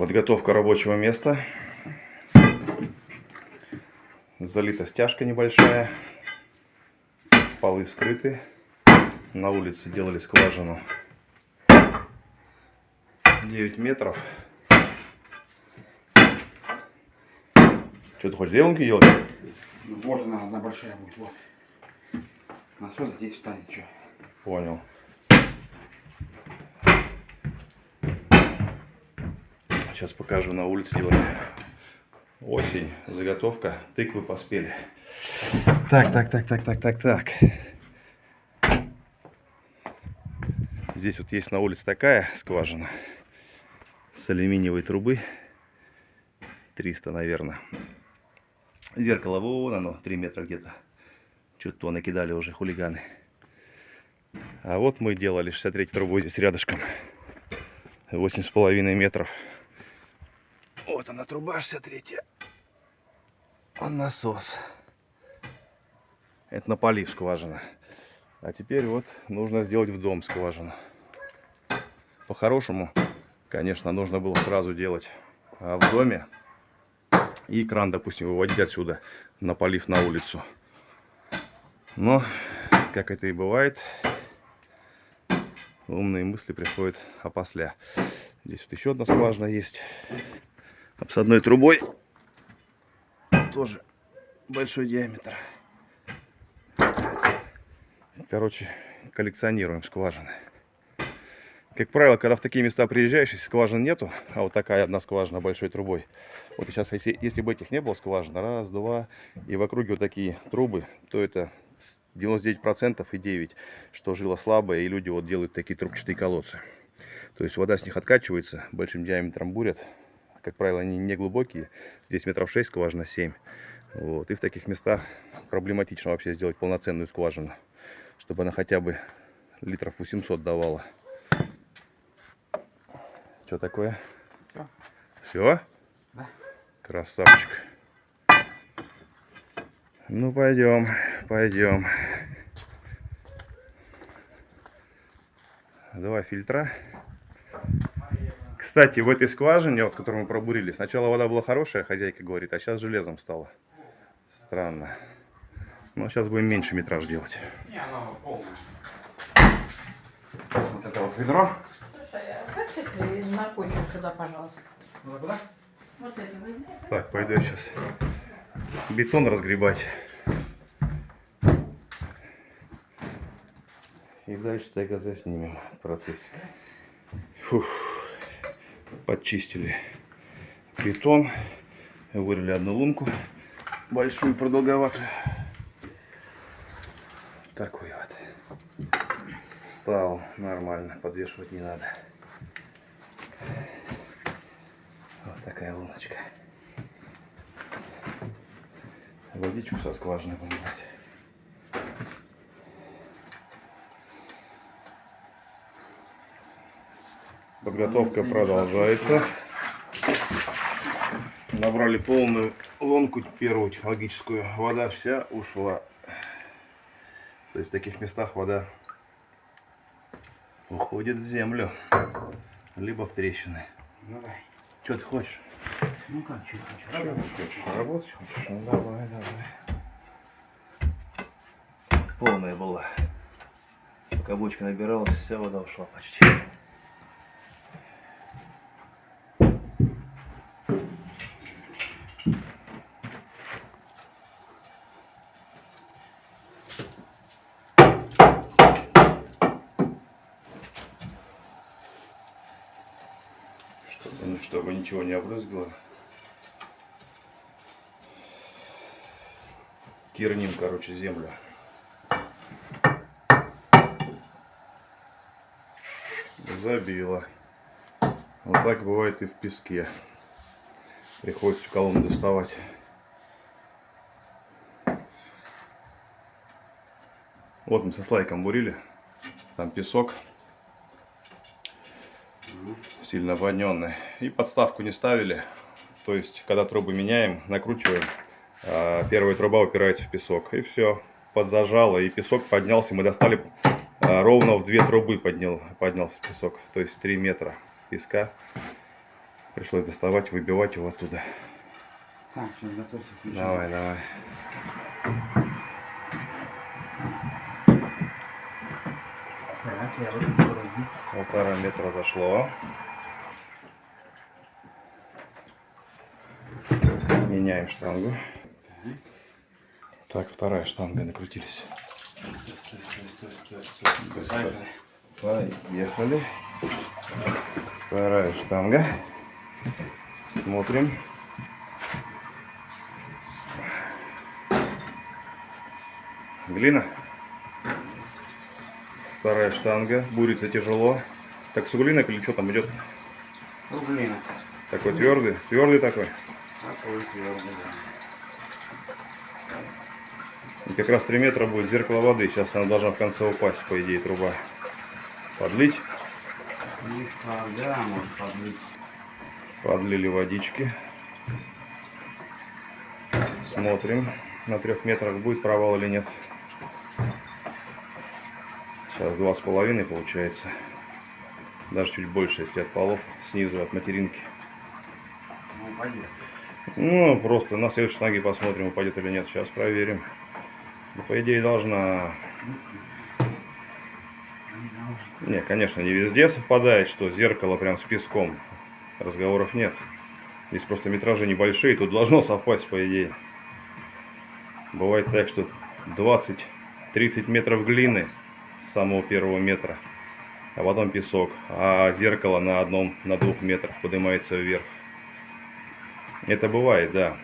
Подготовка рабочего места. Залита стяжка небольшая. Полы скрыты. На улице делали скважину 9 метров. Что ты хочешь зеленки делать? Ну, вот она, одна большая будет. Вот. Насос здесь встанет. Что? Понял. Сейчас покажу на улице делали. Осень, заготовка, тыквы поспели. Так, так, так, так, так, так, так. Здесь вот есть на улице такая скважина с алюминиевой трубы. 300, наверное. Зеркало вон оно, 3 метра где-то. Что-то накидали уже хулиганы. А вот мы делали 63 трубой здесь рядышком. 8,5 метров. Вот она труба 63. Он насос. Это на полив скважина. А теперь вот нужно сделать в дом скважину. По-хорошему, конечно, нужно было сразу делать а в доме. И кран, допустим, выводить отсюда на полив на улицу. Но, как это и бывает, умные мысли приходят опосля. Здесь вот еще одна скважина есть с одной трубой. Тоже большой диаметр. Короче, коллекционируем скважины. Как правило, когда в такие места приезжаешь, если скважин нету, а вот такая одна скважина большой трубой. Вот сейчас, если, если бы этих не было скважин, раз, два, и в округе вот такие трубы, то это 99% и 9, что жила слабая, и люди вот делают такие трубчатые колодцы. То есть вода с них откачивается, большим диаметром бурят, как правило, они не глубокие. Здесь метров 6, скважина 7. Вот. И в таких местах проблематично вообще сделать полноценную скважину. Чтобы она хотя бы литров 800 давала. Что такое? Все. Все? Да. Красавчик. Ну, пойдем, пойдем. Два фильтра. Кстати, в этой скважине, вот, которую мы пробурили, сначала вода была хорошая, хозяйка говорит, а сейчас железом стало. Странно. Но сейчас будем меньше метраж делать. Не, она полная. Вот это вот ведро. Слушай, а наркотик сюда, пожалуйста. Вот это возьми. Так, пойду я сейчас бетон разгребать. И дальше тогда заснимем процесс. Фух подчистили бетон, вырыли одну лунку, большую, продолговатую. Такой вот. Стал нормально, подвешивать не надо. Вот такая луночка. Водичку со скважины будем брать. Подготовка продолжается. Набрали полную ломку первую технологическую. Вода вся ушла. То есть в таких местах вода уходит в землю. Либо в трещины. Давай. Что ты хочешь? Ну как, что хочешь? Что ты хочешь? Работать хочешь? Ну давай, давай. Полная была. Пока бочка набиралась, вся вода ушла почти. Чтобы, ничего не обрызгало. Кирним, короче, землю. Забило. Вот так бывает и в песке. Приходится колонну доставать. Вот мы со слайком бурили. Там песок сильно воненный. И подставку не ставили. То есть, когда трубы меняем, накручиваем, а, первая труба упирается в песок. И все, подзажало, и песок поднялся. Мы достали а, ровно в две трубы поднял, поднялся песок. То есть 3 метра песка. Пришлось доставать, выбивать его оттуда. Так, сейчас готовься. Давай, давай. Так, я. Полтора метра зашло. Меняем штангу. Так, вторая штанга накрутились. Быстро. Поехали. Вторая штанга. Смотрим. Глина. Вторая штанга. Бурится тяжело. Так с углинок или что там идет? Рублина. Такой твердый. Твердый такой. И как раз 3 метра будет зеркало воды. Сейчас она должна в конце упасть, по идее, труба. Подлить. Подлить. Подлили водички. Смотрим, на трех метрах будет провал или нет. Сейчас два с половиной получается. Даже чуть больше, если от полов, снизу от материнки. Ну, пойдет. Ну, просто на следующей шаге посмотрим, упадет или нет. Сейчас проверим. Ну, по идее, должна... Не, конечно, не везде совпадает, что зеркало прям с песком. Разговоров нет. Здесь просто метражи небольшие, тут должно совпасть, по идее. Бывает так, что 20-30 метров глины с самого первого метра, а потом песок, а зеркало на одном, на двух метрах поднимается вверх. Это бывает, да.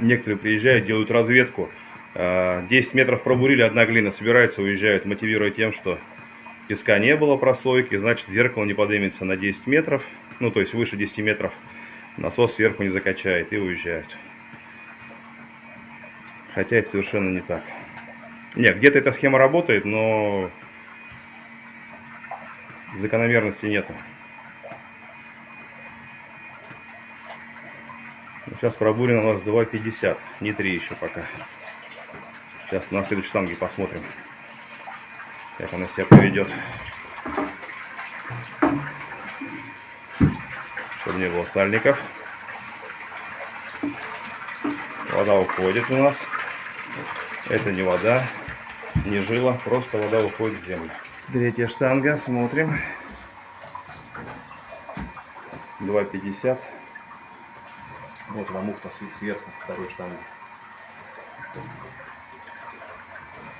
Некоторые приезжают, делают разведку. а, 10 метров пробурили, одна глина, собираются, уезжают, мотивируя тем, что песка не было прослойки, значит зеркало не поднимется на 10 метров, ну то есть выше 10 метров, насос сверху не закачает и уезжают. Хотя это совершенно не так. Нет, где-то эта схема работает, но закономерности нету. Сейчас пробурено у нас 2,50, не 3 еще пока. Сейчас на следующей штанге посмотрим, как она себя поведет. Чтобы не было сальников. Вода уходит у нас. Это не вода, не жила, просто вода уходит в землю. Третья штанга, смотрим. 2,50. Вот муфта с- сверху второй штанги.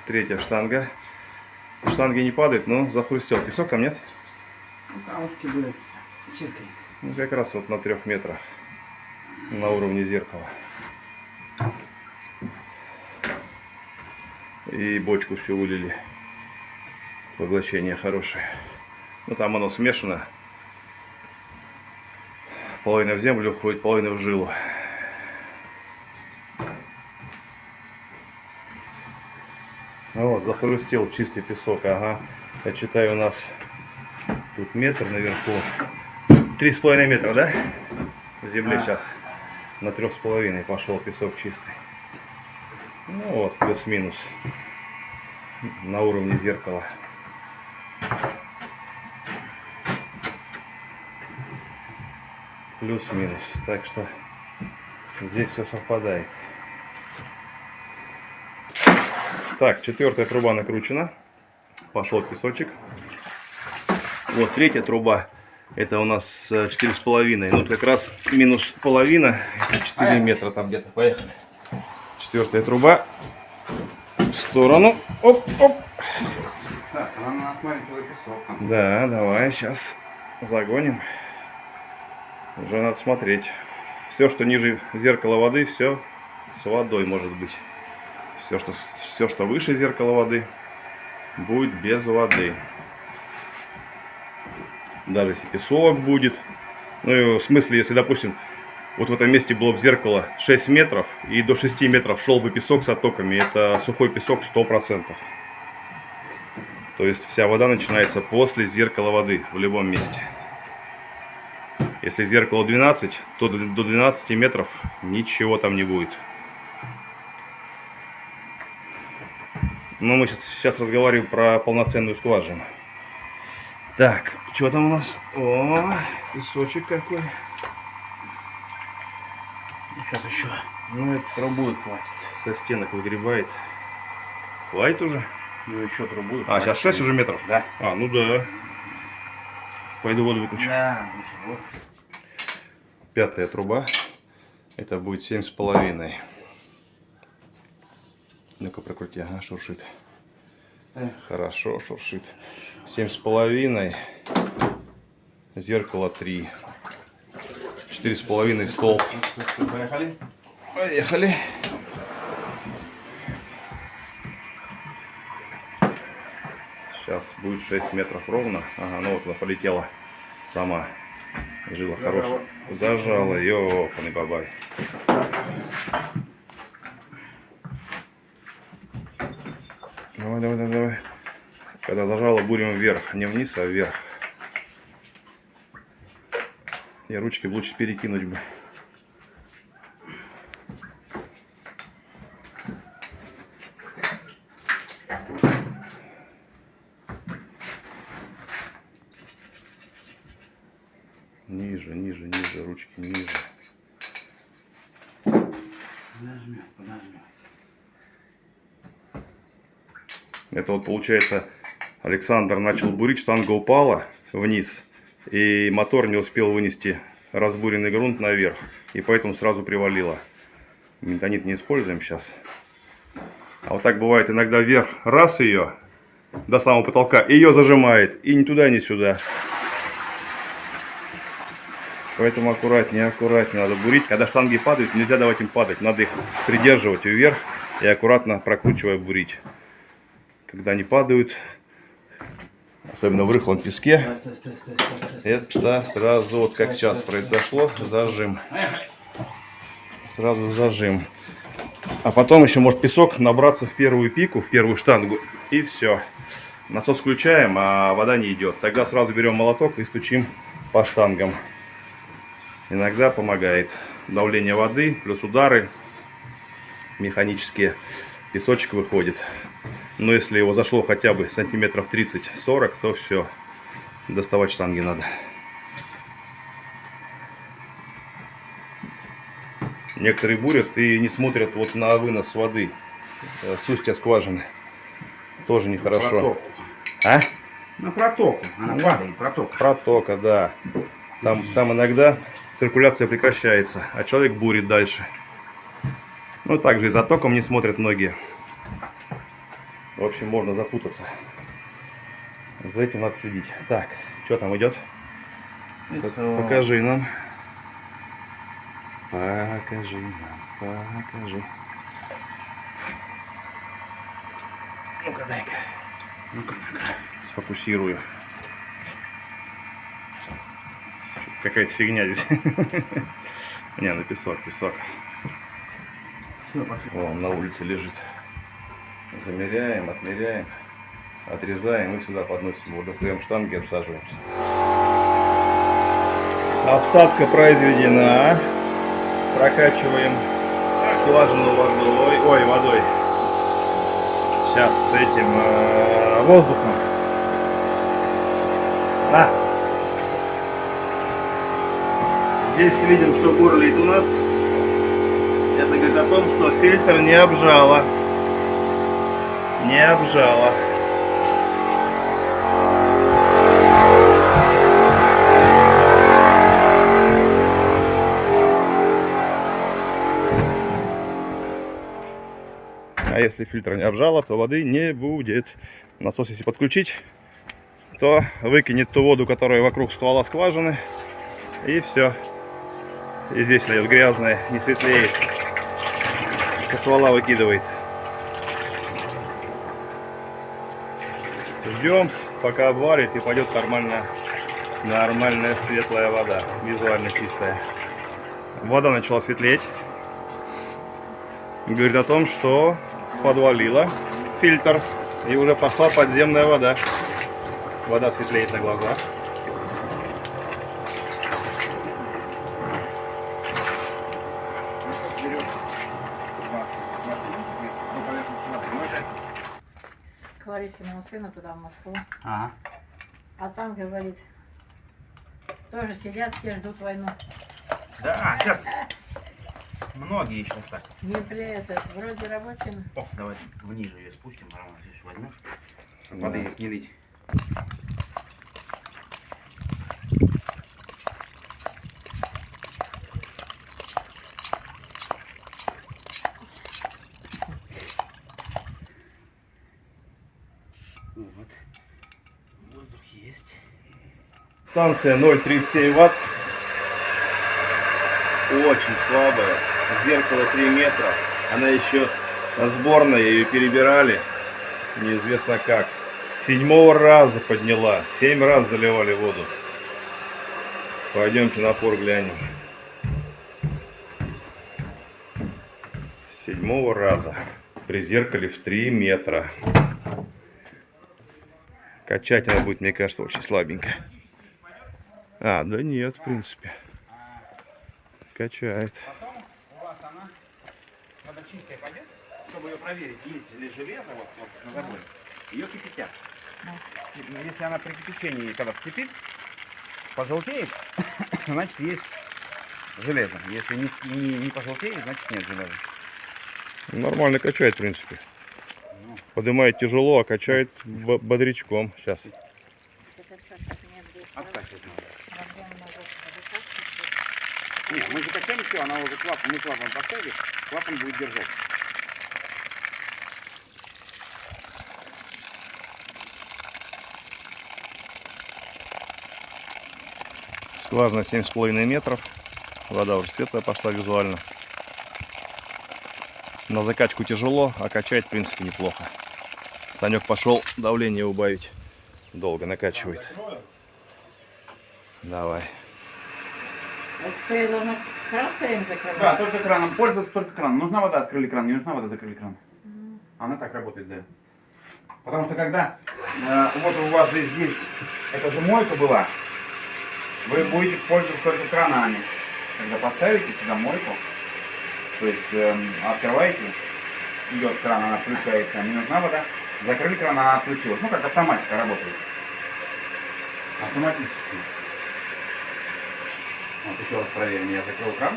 Третья штанга. Штанги не падают, но захрустел. Песок там нет? Ну, камушки были. Ну, как раз вот на трех метрах. На уровне зеркала. И бочку все вылили. Поглощение хорошее. Ну, там оно смешано. Половина в землю уходит, половина в жилу. Вот, захрустел чистый песок, ага. Я читаю, у нас тут метр наверху. Три с половиной метра, да? В земле А. сейчас. На трех с половиной пошел песок чистый. Ну вот, плюс-минус. На уровне зеркала. Плюс-минус. Так что здесь все совпадает. Так, четвертая труба накручена. Пошел песочек. Вот третья труба. Это у нас э, четыре с половиной. Ну, как раз минус половина. Это 4 метра там где-то. Поехали. Четвертая труба. В сторону. Оп, оп. Так, нам надо смотреть песок. Да, давай, сейчас загоним. Уже надо смотреть. Все, что ниже зеркала воды, все с водой может быть. Все, что, все, что выше зеркала воды, будет без воды. Даже если песок будет. Ну, и в смысле, если, допустим, вот в этом месте было бы зеркало 6 метров, и до 6 метров шел бы песок с оттоками, это сухой песок 100%. То есть вся вода начинается после зеркала воды в любом месте. Если зеркало 12, то до до 12 метров ничего там не будет. Но мы сейчас, сейчас разговариваем про полноценную скважину. Так, что там у нас? О, песочек какой. Сейчас еще. Ну, это трубу хватит. Со стенок выгребает. Хватит уже? Ну еще трубу. А, сейчас 6 уже метров? Да. А, ну да. Пойду воду выключу. Да, ничего. Пятая труба. Это будет семь с половиной. Ну-ка прокрути, ага, шуршит. Эх. Хорошо, шуршит. Семь с половиной. Зеркало три. Четыре с половиной столб. Поехали. Поехали. Сейчас будет 6 метров ровно. Ага, ну вот она полетела сама. Жила хорошая. Зажала, ёпаный бабай. Давай, давай, давай, давай. Когда зажала, бурим вверх. Не вниз, а вверх. И ручки лучше перекинуть бы. Ниже, ниже, ниже, ручки ниже. Подожмем, подожмем. Это вот получается, Александр начал бурить, штанга упала вниз, и мотор не успел вынести разбуренный грунт наверх, и поэтому сразу привалило. Ментонит не используем сейчас. А вот так бывает иногда вверх, раз ее, до самого потолка, ее зажимает, и ни туда, ни сюда. Поэтому аккуратнее, аккуратнее надо бурить. Когда штанги падают, нельзя давать им падать. Надо их придерживать вверх и аккуратно прокручивая бурить. Когда они падают, особенно в рыхлом песке, это сразу, вот как сейчас произошло, зажим. Сразу зажим. А потом еще может песок набраться в первую пику, в первую штангу, и все. Насос включаем, а вода не идет. Тогда сразу берем молоток и стучим по штангам. Иногда помогает. Давление воды, плюс удары механические. Песочек выходит. Но если его зашло хотя бы сантиметров 30-40, то все. Доставать штанги надо. Некоторые бурят и не смотрят вот на вынос воды э, с устья скважины. Тоже нехорошо. Протоку. А? На протоку. Она падает, проток. Протока, да. Там, там иногда циркуляция прекращается, а человек бурит дальше. Ну, также и за током не смотрят многие. В общем, можно запутаться. За этим надо следить. Так, что там идет? Пок- Покажи нам. Покажи нам, покажи. Ну-ка, дай-ка. Ну-ка, Сфокусирую. Какая-то фигня здесь. Не, ну песок, песок. Вон на улице лежит. Замеряем, отмеряем, отрезаем и сюда подносим. Вот достаем штанги, обсаживаемся. Обсадка произведена. Прокачиваем скважину водой. Ой, водой. Сейчас с этим э, воздухом. На. Здесь видим, что бурлит у нас. Это говорит о том, что фильтр не обжало. Не обжало. А если фильтр не обжало, то воды не будет. Насос если подключить, то выкинет ту воду, которая вокруг ствола скважины. И все. И здесь льет грязная, не светлеет. Со ствола выкидывает. Ждем, пока обварит и пойдет нормальная, нормальная светлая вода. Визуально чистая. Вода начала светлеть. Говорит о том, что подвалила фильтр и уже пошла подземная вода. Вода светлеет на глазах. Говорит моего сына туда, в Москву. Ага. А там, говорит, тоже сидят, все ждут войну. Да, сейчас. Многие сейчас так. Не бля, это вроде рабочий. О, давай вниже ее спустим, Роман, здесь возьмешь. Чтобы воды здесь не лить. Станция 0,37 ватт. Очень слабая. Зеркало 3 метра. Она еще сборная, ее перебирали. Неизвестно как. С седьмого раза подняла. Семь раз заливали воду. Пойдемте напор глянем. Седьмого раза. При зеркале в 3 метра. Качать она будет, мне кажется, очень слабенько. А, да нет, в принципе. Качает. Потом у вас она, когда чистая пойдет, чтобы ее проверить, есть ли железо вот, вот на заборе, ее кипятят. Если она при кипячении, когда вскипит, пожелтеет, значит есть железо. Если не, не, не пожелтеет, значит нет железа. Нормально качает, в принципе. Ну. Поднимает тяжело, а качает бодрячком. Сейчас. Откачивать надо. Нет, мы закачали все, она уже клапан, мы клапан поставили, клапан будет держать. Скважина 7,5 метров. Вода уже светлая пошла визуально. На закачку тяжело, а качает, в принципе, неплохо. Санек пошел давление убавить. Долго накачивает. Давай. Это я должна кран стоим закрывать? Да, только краном, пользоваться только краном. Нужна вода, открыли кран, не нужна вода, закрыли кран. Она так работает, да. Потому что когда, э, вот у вас же здесь, это же мойка была, вы будете пользоваться только кранами. Когда поставите сюда мойку, то есть эм, открываете, идет кран, она включается, не нужна вода, закрыли кран, она отключилась. Ну, как автоматика работает. Автоматически. Вот еще раз проверим, я закрыл кран.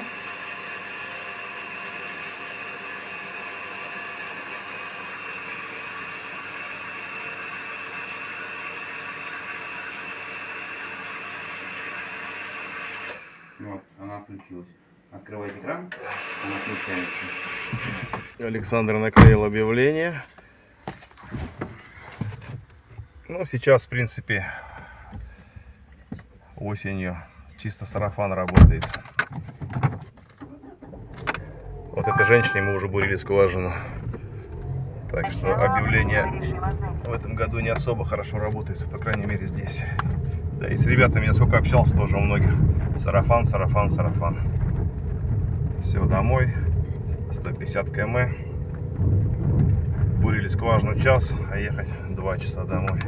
Вот, она включилась. Открывайте кран, она включается. Александр наклеил объявление. Ну, сейчас, в принципе, осенью чисто сарафан работает. Вот этой женщине мы уже бурили скважину. Так что объявление в этом году не особо хорошо работает, по крайней мере здесь. Да и с ребятами я сколько общался, тоже у многих. Сарафан, сарафан, сарафан. Все, домой. 150 км. Бурили скважину час, а ехать 2 часа домой.